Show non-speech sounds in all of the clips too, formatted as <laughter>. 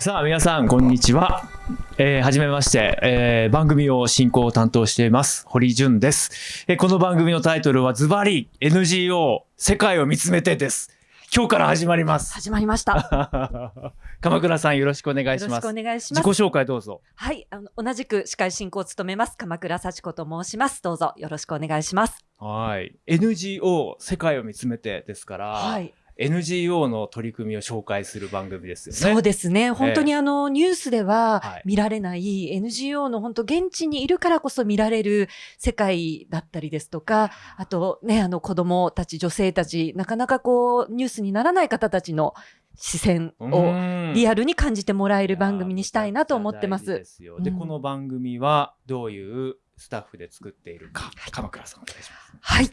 さあ皆さんこんにちは。えー、はじめまして、えー、番組を進行を担当しています堀潤です、えーこの番組のタイトルはズバリ NGO 世界を見つめてです。今日から始まります。始まりました。<laughs> 鎌倉さんよろしくお願いします。よろしくお願いします。自己紹介どうぞ。はい、あの同じく司会進行を務めます鎌倉幸子と申します。どうぞよろしくお願いします。はい。NGO 世界を見つめてですから、はい、NGO の取り組みを紹介する番組ですよね。そうですね。本当にあの、ニュースでははい見られない NGO の本当現地にいるからこそ見られる世界だったりですとか、あとね、あの子供たち、女性たち、なかなかこうニュースにならない方たちの視線ををリアルに感じてもらえる番組にしたいなと思ってま。すで、うんこの番組はどういうスタッフで作っているか、鎌倉さんお願いします。はい。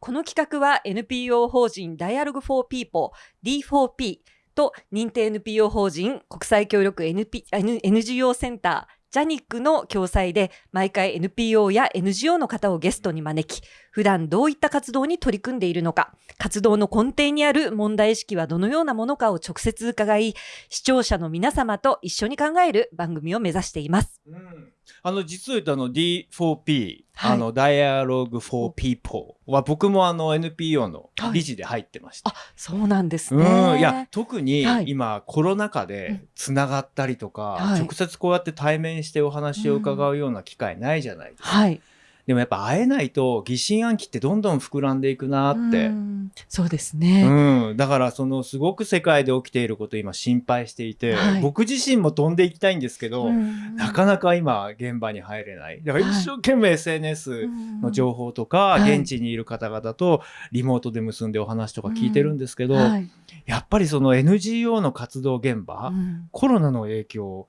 この企画は NPO 法人 Dialogue for People D4P と認定 NPO 法人国際協力 NP NGO センタージャニックの共催で毎回 NPO や NGO の方をゲストに招き普段どういった活動に取り組んでいるのか活動の根底にある問題意識はどのようなものかを直接伺い視聴者の皆様と一緒に考える番組を目指しています。うんあの実を言うとあの D4P、はいあの Dialogue for People は僕もあの NPO の理事で入ってました。あ、そうなんですうね。んいや特にはい今コロナ禍うでんつながったりとか、はい直接こうやって対面してお話を伺うような機会ないじゃないですか。はい。でもやっぱ会えないと疑心暗鬼ってどんどん膨らんでいくなって。うん。そうですね。うん、だからそのすごく世界で起きていることを今心配していて、はい。僕自身も飛んでいきたいんですけど、うん。なかなか今現場に入れない。だからはい。一生懸命 SNS の情報とか、はい。現地にいる方々とリモートで結んでお話とか聞いてるんですけど、はい。やっぱりその NGO の活動現場、うん。コロナの影響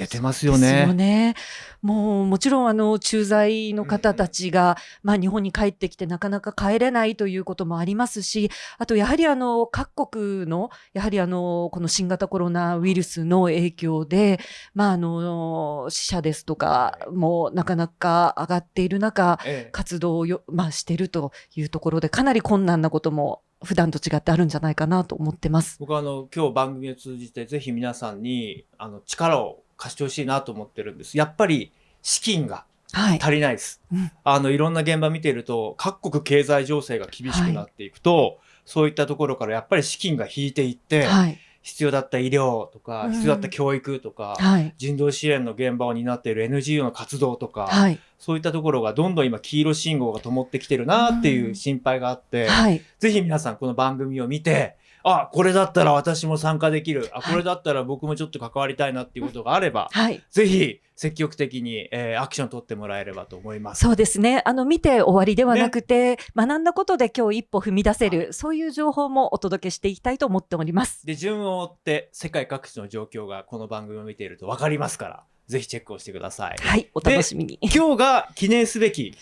出てますよですよね。ね。もうもちろんあの駐在の方たちが、まあ、日本に帰ってきてなかなか帰れないということもありますしあとやはりあの各国のやはりあのこの新型コロナウイルスの影響で、まあ、あの死者ですとかもなかなか上がっている中ええ活動をよ、まあ、しているというところでかなり困難なことも普段と違ってあるんじゃないかなと思ってます。僕はあの今日番組を通じてぜひ皆さんにあの力を貸してほしいなと思ってるんです。やっぱり資金がはい、足りないです。うん。あのいろんな現場見てると各国経済情勢が厳しくなっていくと、そういったところからやっぱり資金が引いていって、はい。必要だった医療とか、うん。必要だった教育とか、はい。人道支援の現場を担っている NGO の活動とか、はい。そういったところがどんどん今黄色信号が灯ってきてるなっていう心配があって、はい。ぜひ皆さんこの番組を見て、あ、これだったら私も参加できる。あ、はいこれだったら僕もちょっと関わりたいなっていうことがあれば、はいぜひ積極的に、えーアクション取ってもらえればと思います。そうですね。あの、見て終わりではなくて、学んだことで今日一歩踏み出せる、はそういう情報もお届けしていきたいと思っております。で、順を追って世界各地の状況がこの番組を見ていると分かりますから、ぜひチェックをしてください。はい、お楽しみに。今日が記念すべき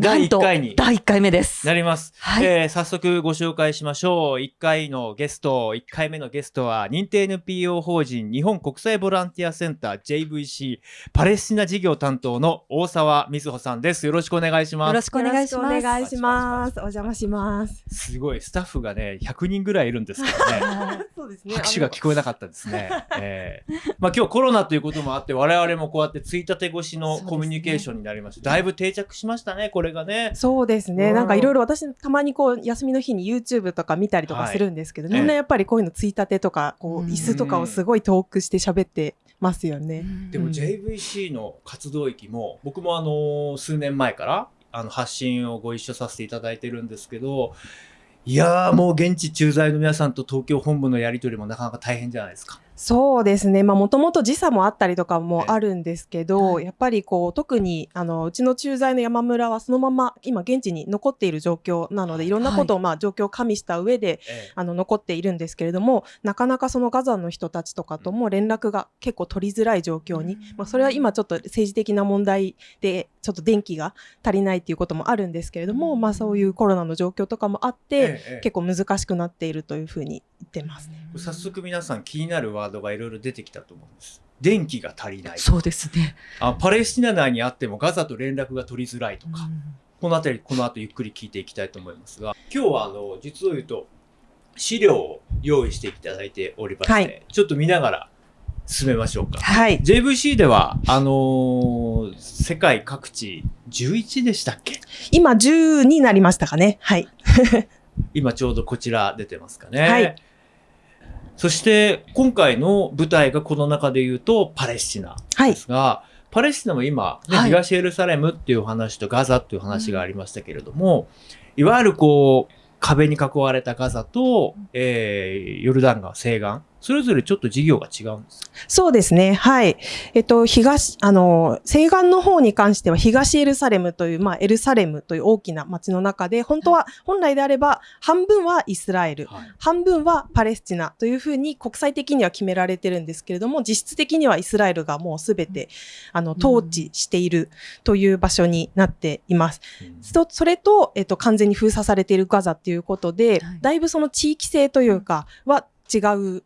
第1なんと回に第1回目です。なります。はいえー早速ご紹介しましょう。1回のゲスト、1回目のゲストは、認定 NPO 法人日本国際ボランティアセンター JVC パレスチナ事業担当の大沢瑞穂さんです。よろしくお願いします。よろしくお願いします。お願いします。お邪魔します。すごい、スタッフがね、100人ぐらいいるんですけどね。は <laughs> いそうですね。拍手が聞こえなかったですね。えーまあ今日コロナということもあって、我々もこうやってついたて越しのコミュニケーションになりました。だいぶ定着しましたね、これがね。そうですね。うんなんかいろいろ私たまにこう休みの日に YouTube とか見たりとかはいするんですけど、ええみんなやっぱりこういうのついたてとか、こううん椅子とかをすごい遠くして喋ってますよね。でもうん JVC の活動域も僕もあの数年前からあの発信をご一緒させていただいてるんですけどいやーもう現地駐在の皆さんと東京本部のやり取りもなかなか大変じゃないですか。そうですね。まあもともと時差もあったりとかもあるんですけど、はい。やっぱりこう特にあのうちの駐在の山村はそのまま今現地に残っている状況なのでい。ろんなことをまあ状況を加味した上でえあの残っているんですけれどもなかなかそのガザの人たちとかとも連絡が結構取りづらい状況に、うん。まあ、それは今ちょっと政治的な問題でちょっと電気が足りないっていうこともあるんですけれども、うんまあ、そういうコロナの状況とかもあって、結構難しくなっているというふうに言ってますね。早速皆さん気になるワードがいろいろ出てきたと思うんです。電気が足りない。そうですね。あパレスチナ内にあってもガザと連絡が取りづらいとか、このあたりこの後ゆっくり聞いていきたいと思いますが今日はあの実を言うと資料を用意していただいておりまして、はいちょっと見ながら進めましょうか。はい。JVC では、あのー世界各地11でしたっけ？今10になりましたかね。はい。<laughs> 今ちょうどこちら出てますかね。はいそして、今回の舞台がこの中で言うと、パレスチナはいで。すが、パレスチナも今、ねはい東エルサレムっていう話とガザっていう話がありましたけれども、いわゆるこう、壁に囲われたガザと、えーヨルダン川西岸、それぞれちょっと事業が違うんです。そうですね。はい。えっと、東、あの、西岸の方に関しては東エルサレムという、まあ、エルサレムという大きな町の中で、本当は、本来であれば、半分はイスラエル、はい半分はパレスチナというふうに国際的には決められてるんですけれども、実質的にはイスラエルがもうすべて、あの、統治しているという場所になっています。うんそそれと、えっと、完全に封鎖されているガザっていうことで、はいだいぶその地域性というかは違う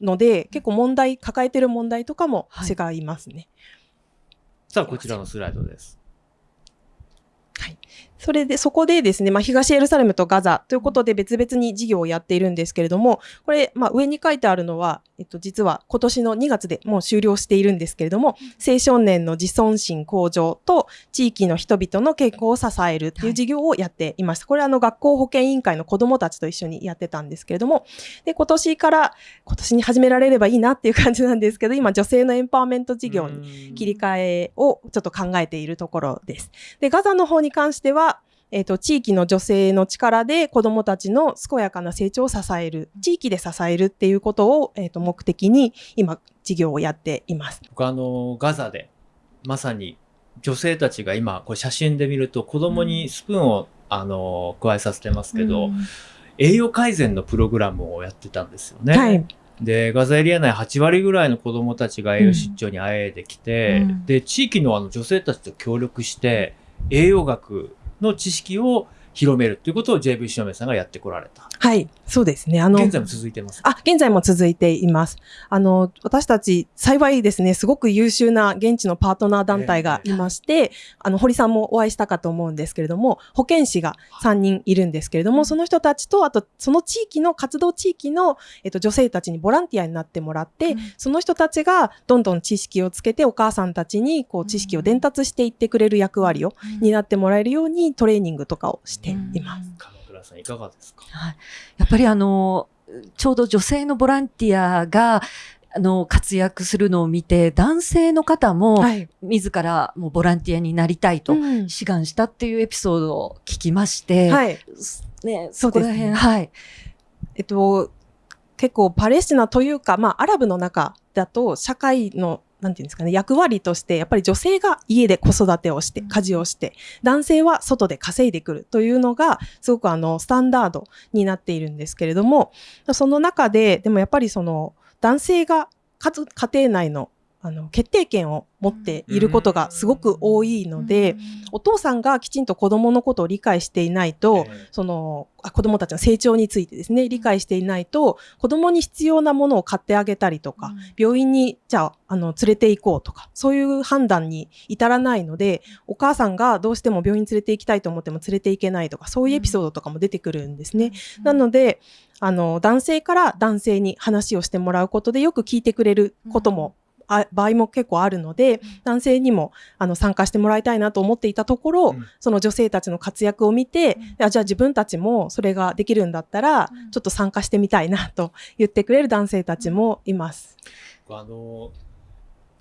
ので、結構問題、抱えてる問題とかも違いますね。さあ、こちらのスライドです。それで、そこでですね、まあ、東エルサレムとガザということで別々に事業をやっているんですけれども、これ、まあ、上に書いてあるのは、えっと、実は今年の2月でもう終了しているんですけれども、青少年の自尊心向上と地域の人々の健康を支えるっていう事業をやっていました。これはあの学校保健委員会の子どもたちと一緒にやってたんですけれども、で、今年から、今年に始められればいいなっていう感じなんですけど、今女性のエンパワーメント事業にに切り替えをちょっと考えているところです。で、ガザの方に関しては、えっ、と、地域の女性の力で子供たちの健やかな成長を支える、地域で支えるっていうことを、えっ、と、目的に今、事業をやっています。僕あの、ガザで、まさに女性たちが今、これ写真で見ると子供にスプーンを、あの、加えさせてますけど、栄養改善のプログラムをやってたんですよね。はい。で、ガザエリア内8割ぐらいの子供たちが栄養失調にあえいできて、うんで、地域のあの女性たちと協力して、栄養学の知識を広めるということを JV しのめさんがやってこられた。はい。そうですね。あの、現在も続いてます。あ、現在も続いています。あの、私たち、幸いですね、すごく優秀な現地のパートナー団体がいまして、あの、堀さんもお会いしたかと思うんですけれども、保健師が3人いるんですけれども、その人たちと、あと、その地域の、活動地域の、えっと、女性たちにボランティアになってもらって、うんその人たちがどんどん知識をつけて、お母さんたちに、こう、知識を伝達していってくれる役割を担ってもらえるように、トレーニングとかをしています。鎌倉さんいかがですか？はい、やっぱりあのちょうど女性のボランティアがあの活躍するのを見て男性の方もはい。自らもうボランティアになりたいとうん志願したっていうエピソードを聞きまして、はい。ね、そこら辺、はい、えっと、結構パレスチナというか、まあ、アラブの中だと、社会の、なんていうんですかね、役割として、やっぱり女性が家で子育てをして、家事をして、男性は外で稼いでくるというのが、すごくあの、スタンダードになっているんですけれども、その中で、でもやっぱりその、男性がかつ家庭内の、あの、決定権を持っていることがすごく多いので、お父さんがきちんと子供のことを理解していないと、ええそのあ子供たちの成長についてですね、理解していないと、子供に必要なものを買ってあげたりとか、病院にじゃああの連れて行こうとか、そういう判断に至らないので、お母さんがどうしても病院に連れて行きたいと思っても連れて行けないとか、そういうエピソードとかも出てくるんですね。なので、あの、男性から男性に話をしてもらうことでよく聞いてくれることも、あ場合も結構あるので、男性にもあの参加してもらいたいなと思っていたところ、うん。その女性たちの活躍を見て、あじゃあ自分たちもそれができるんだったら、うん。ちょっと参加してみたいなと言ってくれる男性たちもいます。あの、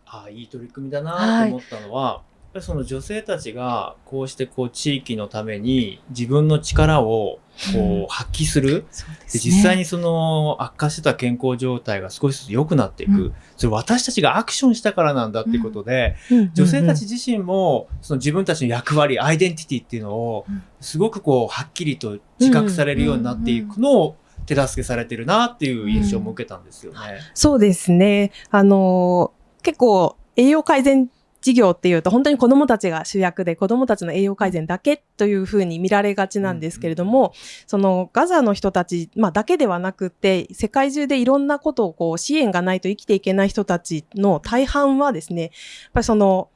あいい取り組みだなと思ったのは、やっぱりその女性たちがこうしてこう地域のために自分の力をこう発揮する。そうでです実際にその悪化してた健康状態が少しずつ良くなっていく。うんそれ私たちがアクションしたからなんだっていうことで、女性たち自身もその自分たちの役割、アイデンティティっていうのをうんすごくこうはっきりと自覚されるようになっていくのを手助けされてるなっていう印象も受けたんですよね。そうですね。あのー結構栄養改善事業っていうと本当に子供たちが主役で子供たちの栄養改善だけというふうに見られがちなんですけれども、そのガザの人たち、まあ、だけではなくて世界中でいろんなことをこう支援がないと生きていけない人たちの大半はですね、やっぱりその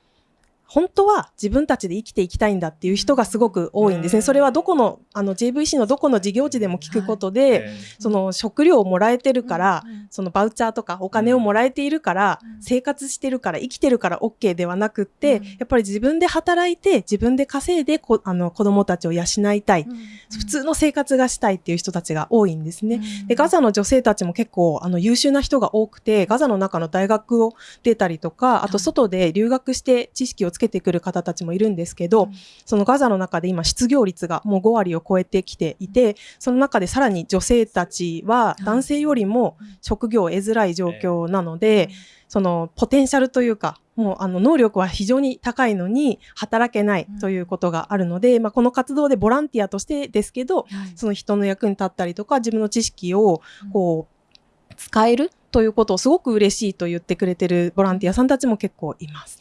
本当は自分たちで生きていきたいんだっていう人がすごく多いんですね。それはどこの、あの JVC のどこの事業地でも聞くことで、えその食料をもらえてるから、そのバウチャーとかお金をもらえているから、うん。生活してるから、生きてるから OK ではなくって、うん。やっぱり自分で働いて、自分で稼いでこあの子供たちを養いたい、うん。普通の生活がしたいっていう人たちが多いんですね。うん。で、ガザの女性たちも結構、あの、優秀な人が多くて、ガザの中の大学を出たりとか、あと外で留学して知識をつけてくる方たちもいるんですけど、うん。そのガザの中で今失業率がもう5割を超えてきていて、その中でさらに女性たちは男性よりも職業を得づらい状況なので、そのポテンシャルというか、もうあの能力は非常に高いのに働けないということがあるので、まあこの活動でボランティアとしてですけど、はい。その人の役に立ったりとか、自分の知識をこう、使えるということをすごく嬉しいと言ってくれてるボランティアさんたちも結構います。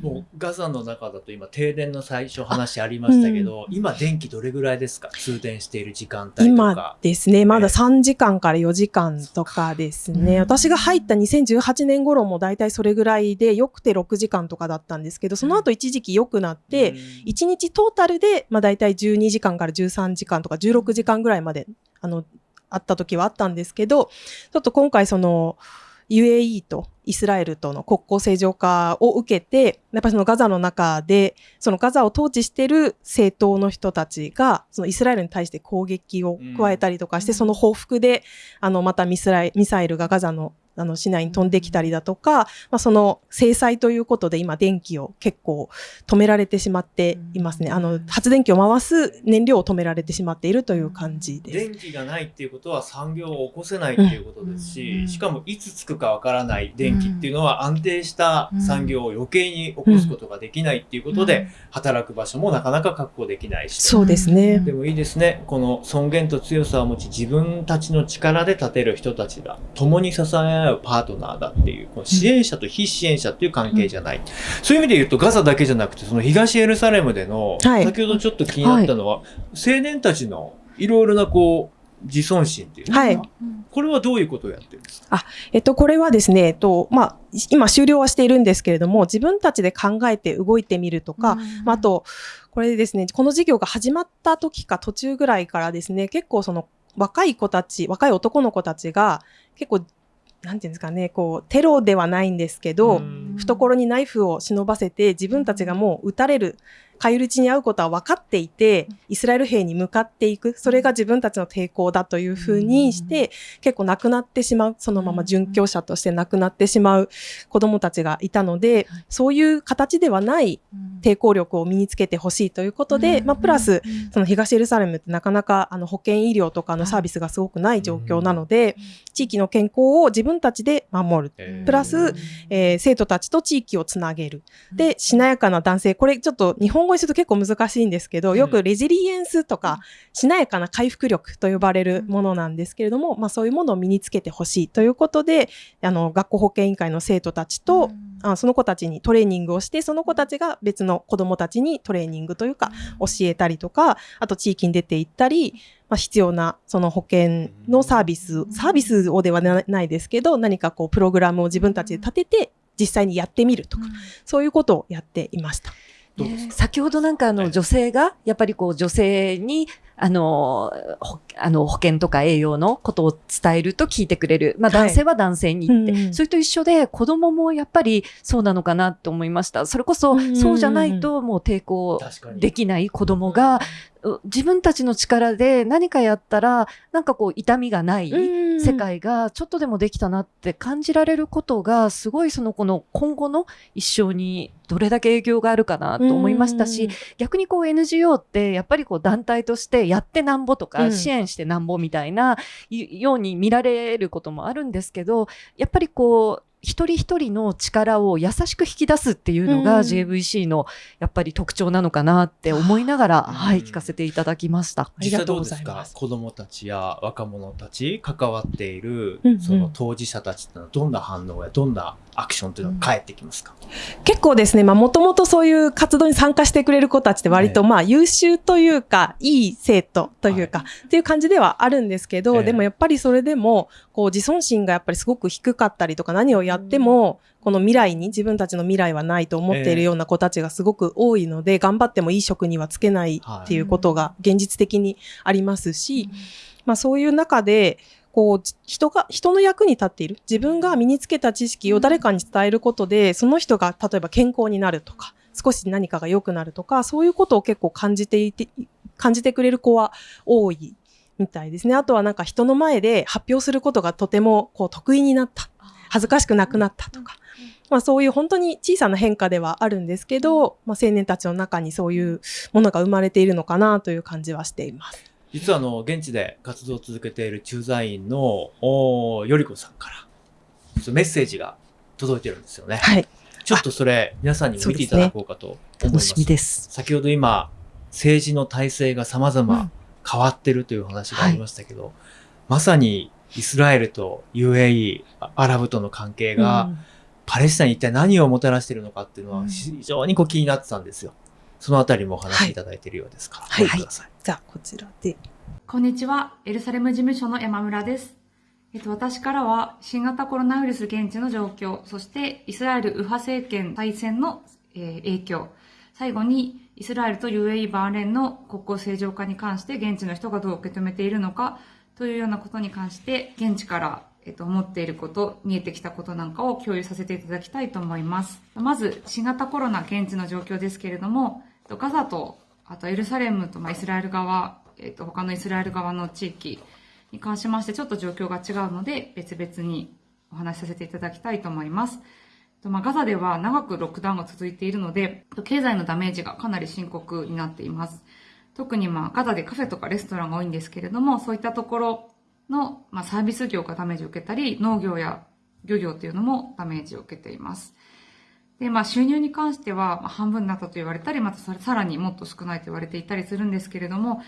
もうガザの中だと今停電の最初話ありましたけど、今電気どれぐらいですか？通電している時間帯と今か。ですね、まだええ3時間から4時間とかですね。うん。私が入った2018年頃も大体それぐらいで、よくて6時間とかだったんですけど、その後一時期良くなって、1日トータルで、まあ大体12時間から13時間とか16時間ぐらいまで、あの、あった時はあったんですけど、ちょっと今回その、UAE とイスラエルとの国交正常化を受けて、やっぱりそのガザの中で、そのガザを統治している政党の人たちが、そのイスラエルに対して攻撃を加えたりとかして、うん。その報復で、あの、またミスライミサイルがガザのあの市内に飛んできたりだとか、まあ、その制裁ということで今電気を結構止められてしまっていますね。うんあの、発電機を回す燃料を止められてしまっているという感じです。電気がないっていうことは産業を起こせないっていうことですし、うんしかもいつつくかわからない電気っていうのは安定した産業を余計に起こすことができないっていうことで、働く場所もなかなか確保できないし。そうですね。でもいいですね。この尊厳と強さを持ち自分たちの力で立てる人たちだ。共に支え合うパートナーだっていう、この支援者と非支援者っていう関係じゃない。そういう意味で言うとガザだけじゃなくて、その東エルサレムでの、はい。先ほどちょっと気になったのは、青年たちのいろいろなこう、自尊心っていうはい。うんこれはどういうことをやってるんですか？えっと、これはですね、えっと、まあ、今終了はしているんですけれども、自分たちで考えて動いてみるとか、まあ、あと、これですね、この事業が始まった時か途中ぐらいからですね、結構その若い子たち、若い男の子たちが、結構、なんていうんですかね、こう、テロではないんですけど、うん。懐にナイフを忍ばせて自分たちがもう撃たれる、返り討ちに遭うことは分かっていて、イスラエル兵に向かっていく、それが自分たちの抵抗だというふうにして、結構亡くなってしまう、そのまま殉教者として亡くなってしまう子供たちがいたので、そういう形ではない抵抗力を身につけてほしいということで、まあ、プラス、その東エルサレムってなかなかあの保健医療とかのサービスがすごくない状況なので、地域の健康を自分たちで守る。えー。プラスえー生徒たちと地域をつなげる。で、しなやかな男性。これちょっと日本語にすると結構難しいんですけど、よくレジリエンスとか、しなやかな回復力と呼ばれるものなんですけれども、まあそういうものを身につけてほしいということで、あの、学校保健委員会の生徒たちと、あその子たちにトレーニングをして、その子たちが別の子供たちにトレーニングというか、教えたりとか、あと地域に出て行ったり、まあ、必要なその保険のサービス、サービスをではなないですけど、何かこうプログラムを自分たちで立てて、実際にやってみるとか、そういうことをやっていました。どうですか？ね先ほどなんかあはいの女性がやっぱりこう女性にあのほあの保険とか栄養のことを伝えると聞いてくれる、まあ、はい。男性は男性に言って、うんそれと一緒で子供もやっぱりそうなのかなと思いました。それこそうんそうじゃないともう抵抗。できない子供がう自分たちの力で何かやったらなんかこう痛みがない。世界がちょっとでもできたなって感じられることがすごいその子の今後の一生にどれだけ影響があるかなと思いましたし、逆にこう NGO ってやっぱりこう団体としてやってなんぼとうんか支援してなんぼみたいなように見られることもあるんですけどやっぱりこう一人一人の力を優しく引き出すっていうのがうん。JVC のやっぱり特徴なのかなって思いながら、うん。はい、聞かせていただきました。ありがとうございます。子供たちや若者たち関わっているその当事者たちってのはどんな反応やどんなアクションっていうのが返ってきますか、結構ですね、まあもともとそういう活動に参加してくれる子たちって割とまあ優秀というか、いい生徒というか、っていう感じではあるんですけど、ええ。でもやっぱりそれでも、こう自尊心がやっぱりすごく低かったりとか、何をややっても、この未来に自分たちの未来はないと思っているような子たちがすごく多いので、頑張ってもいい職にはつけないっていうことが現実的にありますし、まあそういう中で、こう、人が、人の役に立っている。自分が身につけた知識を誰かに伝えることで、その人が例えば健康になるとか、少し何かが良くなるとか、そういうことを結構感じていて、感じてくれる子は多いみたいですね。あとはなんか人の前で発表することがとてもこう得意になった。恥ずかしくなくなったとか。まあそういう本当に小さな変化ではあるんですけど、まあ青年たちの中にそういうものが生まれているのかなという感じはしています。実はあの、現地で活動を続けている駐在員の、およりこさんから、メッセージが届いてるんですよね。はい。ちょっとそれ、皆さんにも見ていただこうかと思います。楽しみです。先ほど今、政治の体制が様々変わってるという話がありましたけど、まさにイスラエルと UAE、あアラブとの関係が、パレスチナに一体何をもたらしているのかっていうのはうん非常にこう気になってたんですよ。そのあたりもお話しいただいているようですから、はいご覧ください。じゃあこちらで。こんにちは。エルサレム事務所の山村です。えっと、私からは新型コロナウイルス現地の状況、そしてイスラエル右派政権再選の、えー影響、最後にイスラエルと UAE バーレーンの国交正常化に関して現地の人がどう受け止めているのかというようなことに関して現地からえっと、思っていること、見えてきたことなんかを共有させていただきたいと思います。まず、新型コロナ現地の状況ですけれども、とガザと、あとエルサレムと、まあ、イスラエル側、えっと、他のイスラエル側の地域に関しましてちょっと状況が違うので、別々にお話しさせていただきたいと思います。とまあ、ガザでは長くロックダウンが続いているので、経済のダメージがかなり深刻になっています。特にまあガザでカフェとかレストランが多いんですけれども、そういったところの、まあ、サービス業がダメージを受けたり、農業や漁業というのもダメージを受けています。で、まあ収入に関しては、まあ、半分になったと言われたり、またさらにもっと少ないと言われていたりするんですけれども、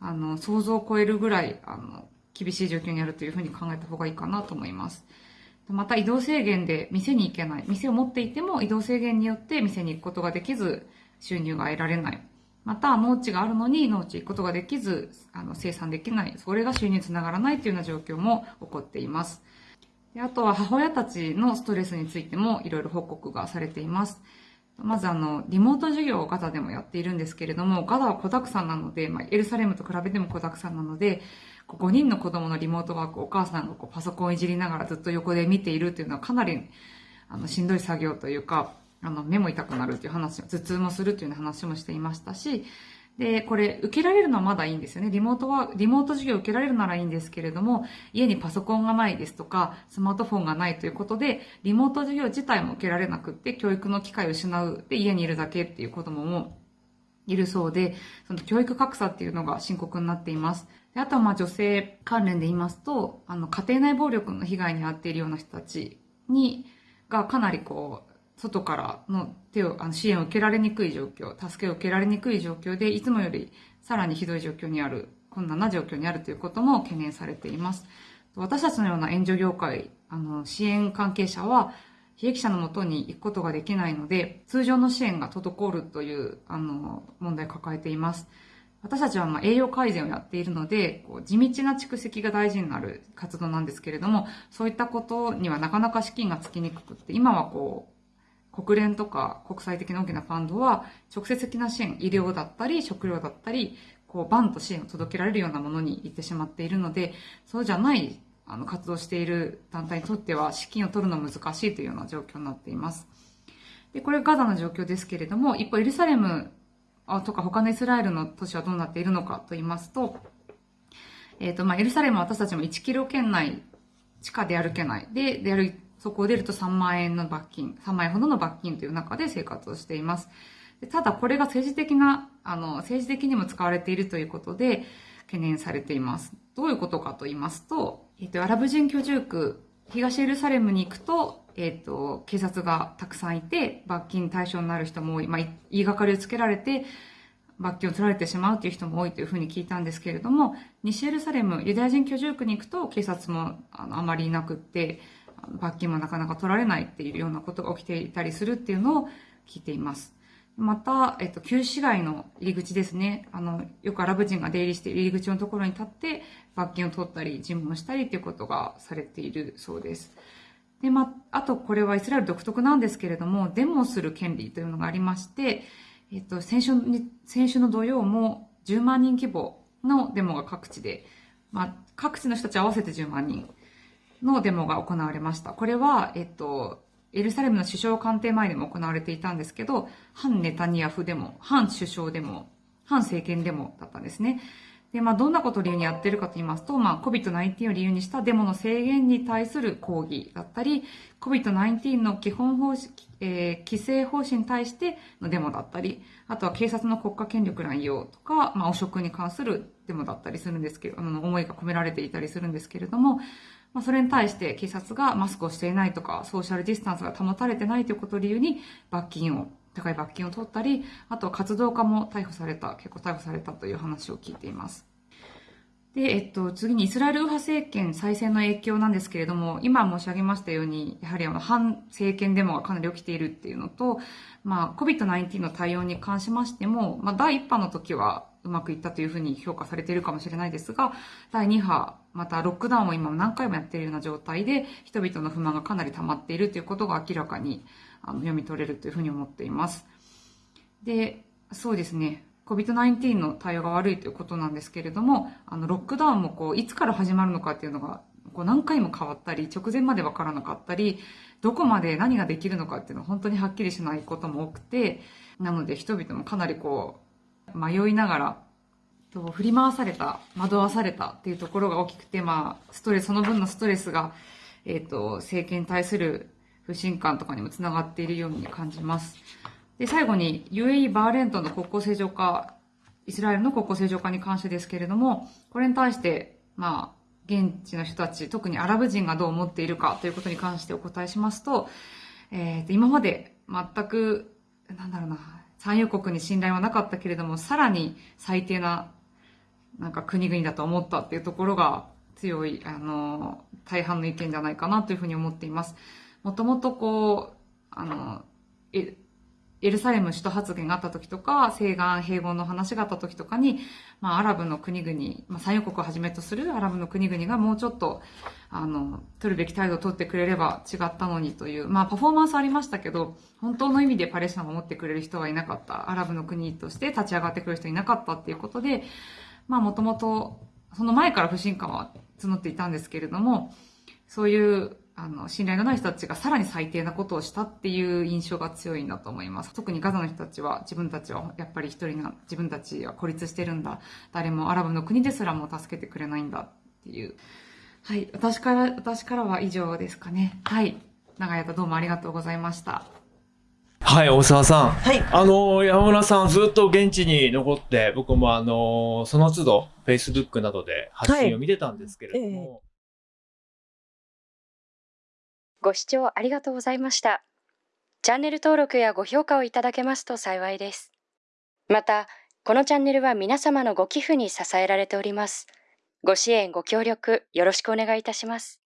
あの、想像を超えるぐらい、あの、厳しい状況にあるというふうに考えた方がいいかなと思います。また移動制限で店に行けない。店を持っていても移動制限によって店に行くことができず、収入が得られない。また、農地があるのに農地行くことができず、あの、生産できない。それが収入につながらないというような状況も起こっています。であとは母親たちのストレスについてもいろいろ報告がされています。まずあの、リモート授業をガザでもやっているんですけれども、ガザは小沢山なので、まあ、エルサレムと比べても小沢山なので、5人の子供のリモートワークをお母さんがこうパソコンをいじりながらずっと横で見ているというのはかなりあのしんどい作業というか、あの目も痛くなるという話、頭痛もするという話もしていましたし、で、これ、受けられるのはまだいいんですよね。リモートは、リモート授業受けられるならいいんですけれども、家にパソコンがないですとか、スマートフォンがないということで、リモート授業自体も受けられなくって、教育の機会を失う。で、家にいるだけっていう子供もいるそうで、その教育格差っていうのが深刻になっています。であとはまあ女性関連で言いますと、あの、家庭内暴力の被害に遭っているような人たちに、がかなりこう、外からの手を、あの支援を受けられにくい状況、助けを受けられにくい状況で、いつもよりさらにひどい状況にある、困難な状況にあるということも懸念されています。私たちのような援助業界、あの、支援関係者は、被益者のもとに行くことができないので、通常の支援が滞るという、あの、問題を抱えています。私たちはまあ栄養改善をやっているので、こう地道な蓄積が大事になる活動なんですけれども、そういったことにはなかなか資金がつきにくくって、今はこう、国連とか国際的な大きなファンドは、直接的な支援、医療だったり、食料だったり、こう、バンと支援を届けられるようなものに行ってしまっているので、そうじゃない、あの、活動している団体にとっては、資金を取るの難しいというような状況になっています。で、これガザの状況ですけれども、一方、エルサレムとか他のイスラエルの都市はどうなっているのかと言いますと、えっ、と、まあ、エルサレムは私たちも1キロ圏内、地下で歩けない。で、で歩いそこを出ると3万円の罰金、3万円ほどの罰金という中で生活をしています。ただ、これが政治的な、あの、政治的にも使われているということで、懸念されています。どういうことかと言いますと、えっ、と、アラブ人居住区、東エルサレムに行くと、えっ、と、警察がたくさんいて、罰金対象になる人も多い。まあ、言いがかりをつけられて、罰金を取られてしまうという人も多いというふうに聞いたんですけれども、西エルサレム、ユダヤ人居住区に行くと警察もあのあまりいなくって、罰金もなかなか取られないっていうようなことが起きていたりするっていうのを聞いています。また、えっと、旧市街の入り口ですね。あの、よくアラブ人が出入りして入り口のところに立って、罰金を取ったり、尋問したりということがされているそうです。で、まあ、とこれはイスラエル独特なんですけれども、デモをする権利というのがありまして、えっと、先週に、先週の土曜も10万人規模のデモが各地で、まあ、各地の人たち合わせて10万人のデモが行われました。これは、えっと、エルサレムの首相官邸前でも行われていたんですけど、反ネタニヤフデモ、反首相デモ、反政権デモだったんですね。で、まあ、どんなことを理由にやってるかと言いますと、まあ、COVID-19 を理由にしたデモの制限に対する抗議だったり、COVID-19 の基本方針、えー規制方針に対してのデモだったり、あとは警察の国家権力乱用とか、まあ、汚職に関するデモだったりするんですけど、あの、思いが込められていたりするんですけれども、まあ、それに対して警察がマスクをしていないとか、ソーシャルディスタンスが保たれてないということを理由に罰金を、高い罰金を取ったり、あと活動家も逮捕された、結構逮捕されたという話を聞いています。で、えっと、次にイスラエル右派政権再選の影響なんですけれども、今申し上げましたように、やはりあの、反政権デモがかなり起きているっていうのと、まあ、COVID-19 の対応に関しましても、まあ、第1波の時はうまくいったというふうに評価されているかもしれないですが、第2波、またロックダウンを今何回もやっているような状態で、人々の不満がかなり溜まっているということが明らかにあの読み取れるというふうに思っています。で、そうですね。COVID-19 の対応が悪いということなんですけれども、あの、ロックダウンもこう、いつから始まるのかっていうのが、こう何回も変わったり、直前までわからなかったり、どこまで何ができるのかっていうのは本当にはっきりしないことも多くて、なので人々もかなりこう、迷いながら、と振り回された、惑わされたっていうところが大きくて、まあ、ストレス、その分のストレスが、えっ、と、政権に対する不信感とかにもつながっているように感じます。で、最後に UAE バーレンとの国交正常化、イスラエルの国交正常化に関してですけれども、これに対して、まあ、現地の人たち、特にアラブ人がどう思っているかということに関してお答えしますと、えーと今まで全く、なんだろうな、産油国に信頼はなかったけれども、さらに最低な、なんか国々だと思ったっていうところが強い、あの、大半の意見じゃないかなというふうに思っています。もともとこう、あの、エルサレム首都発言があった時とか、西岸併合の話があった時とかに、まあ、アラブの国々、まあ、産油国をはじめとするアラブの国々がもうちょっと、あの、取るべき態度を取ってくれれば違ったのにという、まあ、パフォーマンスありましたけど、本当の意味でパレスチナを守ってくれる人はいなかった。アラブの国として立ち上がってくる人いなかったっていうことで、まあ、もともと、その前から不信感は募っていたんですけれども、そういう、あの、信頼のない人たちがさらに最低なことをしたっていう印象が強いんだと思います。特にガザの人たちは自分たちはやっぱり一人が、自分たちは孤立してるんだ。誰もアラブの国ですらも助けてくれないんだっていう。はい。私から、私からは以上ですかね。はい。長い間どうもありがとうございました。はい、大沢さん。はい。あの、山村さんずっと現地に残って、僕もあの、その都度、Facebook などで発信を見てたんですけれども、ご視聴ありがとうございました。チャンネル登録やご評価をいただけますと幸いです。また、このチャンネルは皆様のご寄付に支えられております。ご支援、ご協力、よろしくお願いいたします。